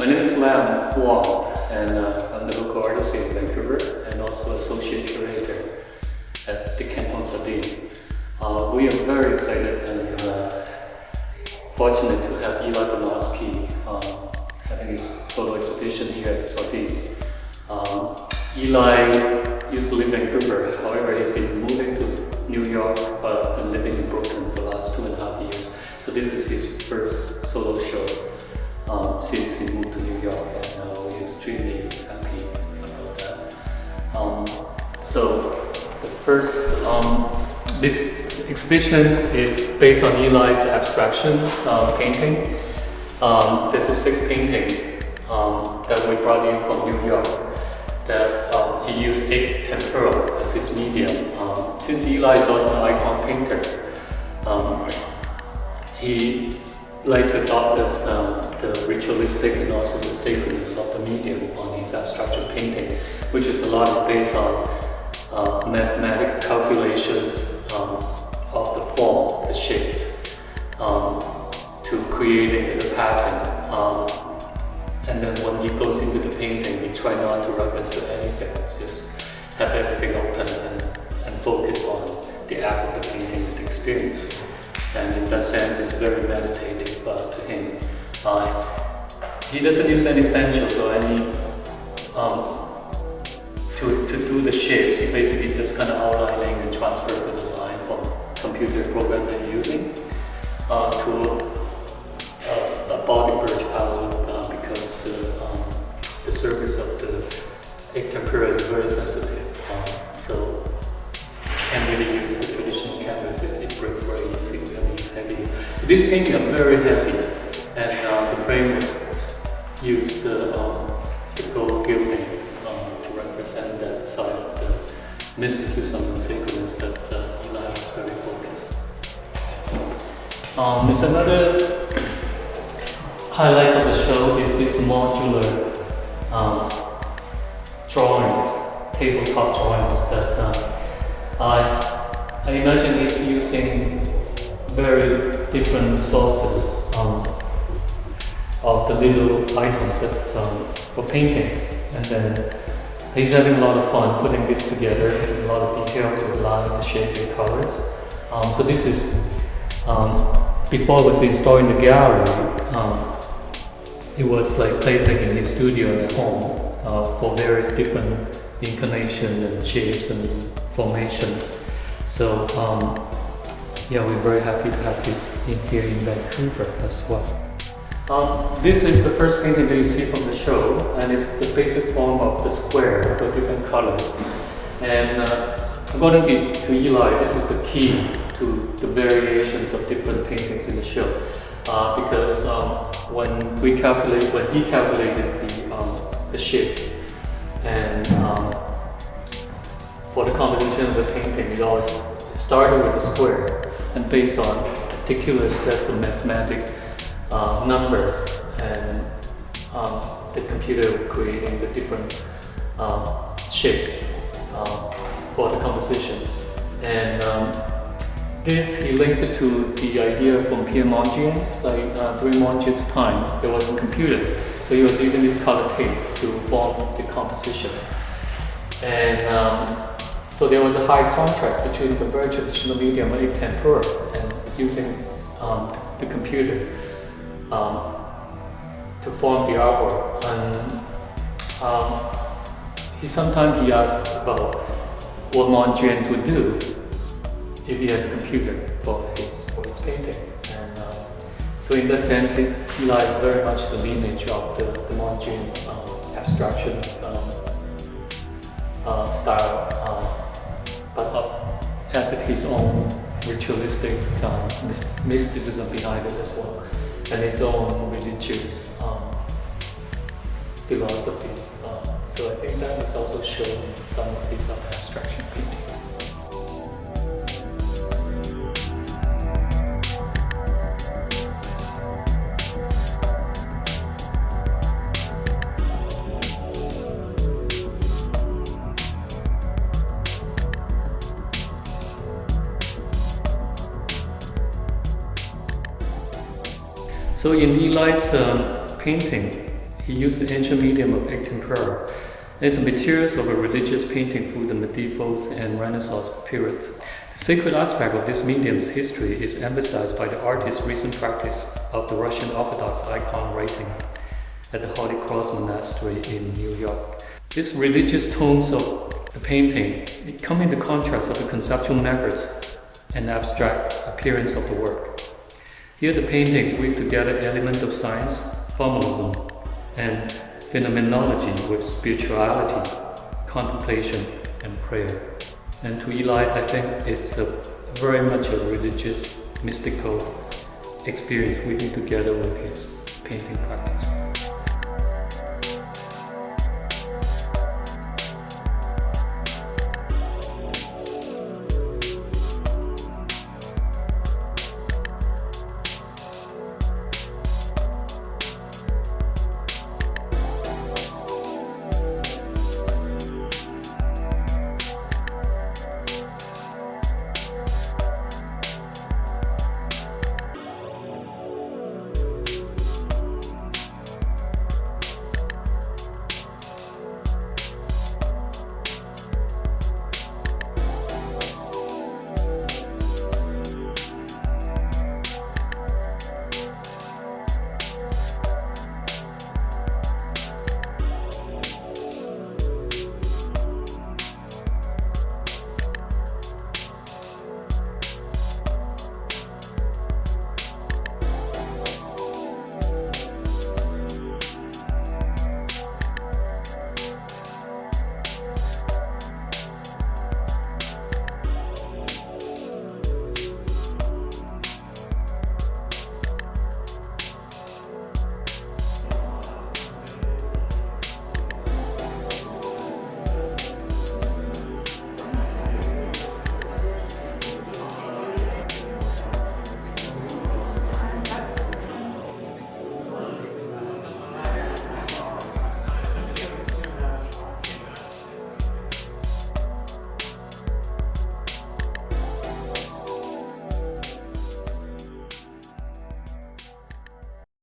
My name is Lam Wong, and uh, I'm the local artist here in Vancouver and also associate curator at the Canton Sardine. Uh, we are very excited and uh, fortunate to have Eli Bronowski um, having his photo exhibition here at the. Um, Eli used to live in Vancouver, however he's been moving to New York and living in Brooklyn for the last two and a half years. So this is his first solo show um, since he moved to New York and uh, we're extremely happy about that. Um, so the first, um, this exhibition is based on Eli's abstraction uh, painting. Um, this is six paintings that we brought in from New York that he used egg tempera as his medium. Um, since Eli is also an icon painter, um, he later adopted um, the ritualistic and also the sacredness of the medium on his abstraction painting, which is a lot based on uh, mathematical calculations um, of the form, the shape, um, to creating the pattern. Um, and then when he goes into the painting, he try not to reference to anything, just have everything open and, and focus on the act of the painting, the experience. And in that sense, it's very meditative uh, to him. Uh, he doesn't use any stencils or any um, to, to do the shapes. He basically just kind of outlining and transfer the design from computer program that you're using uh, to a, a body birch palette uh, because the, um, the surface of the egg tempera is very sensitive. Uh, so can't really use the traditional canvas, it, it breaks very easily and it's heavy. So this painting are very heavy the frame was used uh, the gold um, to represent that side of the mysticism and sacredness that uh, Eli was very focused. Um, there's another highlight of the show is this modular um, drawings, tabletop drawings that uh, I, I imagine he's using very different sources of the little items that, um, for paintings. And then he's having a lot of fun putting this together. There's a lot of details with light, the shape, and colors. Um, so this is, um, before it was installed in the gallery, um, it was like placing in his studio at home uh, for various different incarnations and shapes and formations. So um, yeah, we're very happy to have this in here in Vancouver as well. Um, this is the first painting that you see from the show, and it's the basic form of the square with different colors. And uh, according to, to Eli, this is the key to the variations of different paintings in the show. Uh, because um, when we calculate, when he calculated the, um, the shape and um, for the composition of the painting, it always started with a square and based on particular sets of mathematical uh, numbers and um, the computer creating the different um, shape uh, for the composition. And um, this he linked it to the idea from Piet Mondrian's, like uh, during Mondrian's time, there was a computer. So he was using these color tapes to form the composition. And um, so there was a high contrast between the very traditional medium of temperas and using um, the computer um, to form the artwork. And um, he sometimes he asked about what Mondrian would do if he has a computer for his for his painting. And uh, so in that sense, it lies very much the lineage of the, the Mondrian um, abstraction um, uh, style. Um, but added his own ritualistic mysticism behind it as well, and his own religious um, philosophy. Um, so I think that is also shown in some of his abstraction painting. So in Eli's um, painting, He used the ancient medium of tempera as the materials of a religious painting through the medieval and Renaissance period. The sacred aspect of this medium's history is emphasized by the artist's recent practice of the Russian Orthodox icon writing at the Holy Cross Monastery in New York. These religious tones of the painting come in the contrast of the conceptual methods and abstract appearance of the work. Here the paintings weave together elements of science, formalism, and phenomenology with spirituality, contemplation, and prayer. And to Eli, I think it's a, very much a religious, mystical experience weaving together with his painting practice.